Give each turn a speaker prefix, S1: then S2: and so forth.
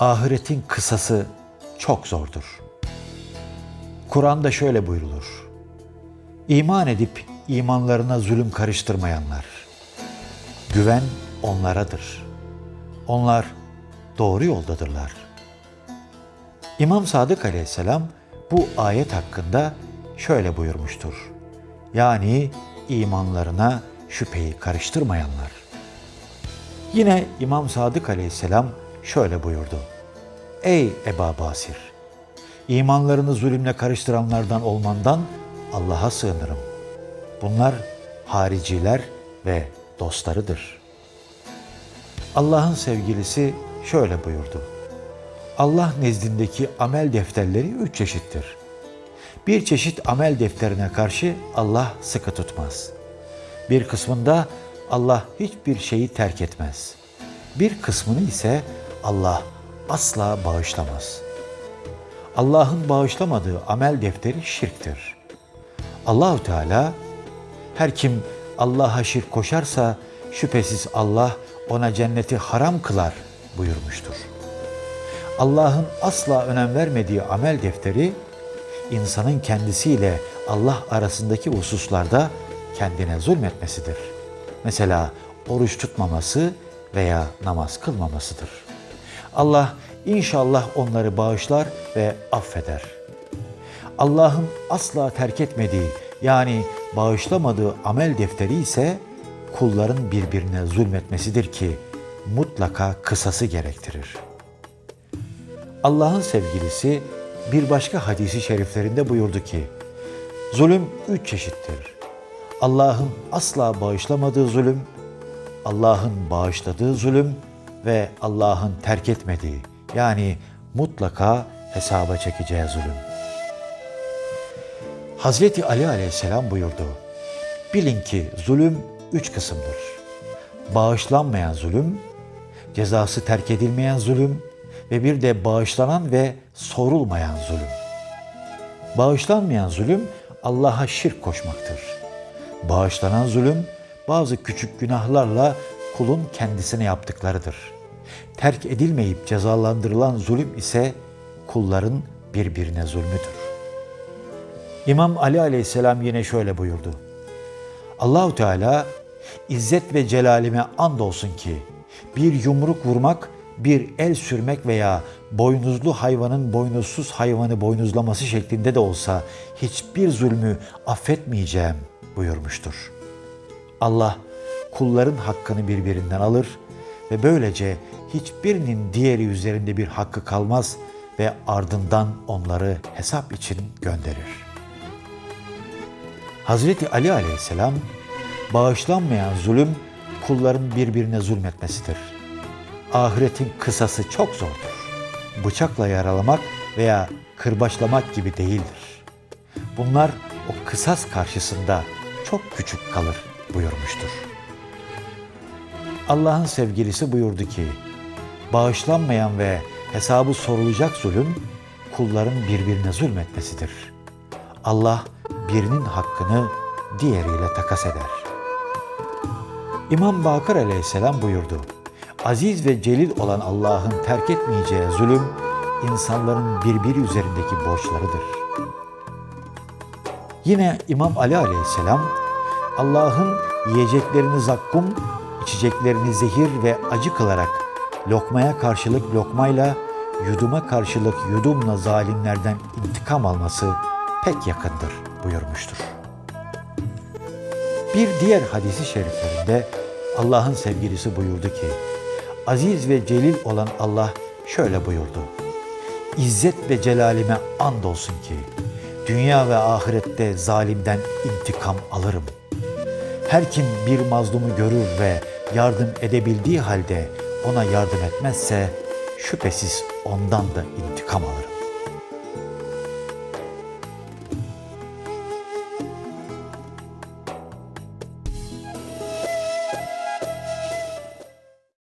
S1: Ahiretin kısası çok zordur. Kur'an'da şöyle buyrulur. İman edip imanlarına zulüm karıştırmayanlar. Güven onlaradır. Onlar doğru yoldadırlar. İmam Sadık Aleyhisselam bu ayet hakkında şöyle buyurmuştur. Yani imanlarına şüpheyi karıştırmayanlar. Yine İmam Sadık Aleyhisselam şöyle buyurdu. Ey Eba Basir! İmanlarını zulümle karıştıranlardan olmandan Allah'a sığınırım. Bunlar hariciler ve dostlarıdır. Allah'ın sevgilisi şöyle buyurdu. Allah nezdindeki amel defterleri üç çeşittir. Bir çeşit amel defterine karşı Allah sıkı tutmaz. Bir kısmında Allah hiçbir şeyi terk etmez. Bir kısmını ise Allah asla bağışlamaz. Allah'ın bağışlamadığı amel defteri şirktir. Allahu Teala her kim Allah'a şirk koşarsa şüphesiz Allah ona cenneti haram kılar buyurmuştur. Allah'ın asla önem vermediği amel defteri insanın kendisiyle Allah arasındaki hususlarda kendine zulmetmesidir. Mesela oruç tutmaması veya namaz kılmamasıdır. Allah inşallah onları bağışlar ve affeder. Allah'ın asla terk etmediği yani bağışlamadığı amel defteri ise kulların birbirine zulmetmesidir ki mutlaka kısası gerektirir. Allah'ın sevgilisi bir başka hadisi şeriflerinde buyurdu ki, zulüm üç çeşittir. Allah'ın asla bağışlamadığı zulüm, Allah'ın bağışladığı zulüm ve Allah'ın terk etmediği yani mutlaka hesaba çekeceği zulüm. Hazreti Ali aleyhisselam buyurdu. Bilin ki zulüm üç kısımdır. Bağışlanmayan zulüm, cezası terk edilmeyen zulüm ve bir de bağışlanan ve sorulmayan zulüm. Bağışlanmayan zulüm Allah'a şirk koşmaktır. Bağışlanan zulüm bazı küçük günahlarla kulun kendisine yaptıklarıdır. Terk edilmeyip cezalandırılan zulüm ise kulların birbirine zulmüdür. İmam Ali aleyhisselam yine şöyle buyurdu. Allahu Teala İzzet ve celalime andolsun ki bir yumruk vurmak, bir el sürmek veya boynuzlu hayvanın boynuzsuz hayvanı boynuzlaması şeklinde de olsa hiçbir zulmü affetmeyeceğim buyurmuştur. Allah kulların hakkını birbirinden alır ve böylece hiçbirinin diğeri üzerinde bir hakkı kalmaz ve ardından onları hesap için gönderir. Hazreti Ali aleyhisselam bağışlanmayan zulüm kulların birbirine zulmetmesidir. Ahiretin kısası çok zordur. Bıçakla yaralamak veya kırbaçlamak gibi değildir. Bunlar o kısas karşısında çok küçük kalır buyurmuştur. Allah'ın sevgilisi buyurdu ki, bağışlanmayan ve hesabı sorulacak zulüm kulların birbirine zulmetmesidir. Allah birinin hakkını diğeriyle takas eder. İmam Bakır aleyhisselam buyurdu. Aziz ve celil olan Allah'ın terk etmeyeceği zulüm, insanların birbiri üzerindeki borçlarıdır. Yine İmam Ali aleyhisselam, Allah'ın yiyeceklerini zakkum, içeceklerini zehir ve acı kılarak, lokmaya karşılık lokmayla, yuduma karşılık yudumla zalimlerden intikam alması pek yakındır buyurmuştur. Bir diğer hadisi şeriflerinde Allah'ın sevgilisi buyurdu ki, aziz ve celil olan Allah şöyle buyurdu. İzzet ve celalime andolsun ki, dünya ve ahirette zalimden intikam alırım. Her kim bir mazlumu görür ve yardım edebildiği halde ona yardım etmezse, şüphesiz ondan da intikam alırım.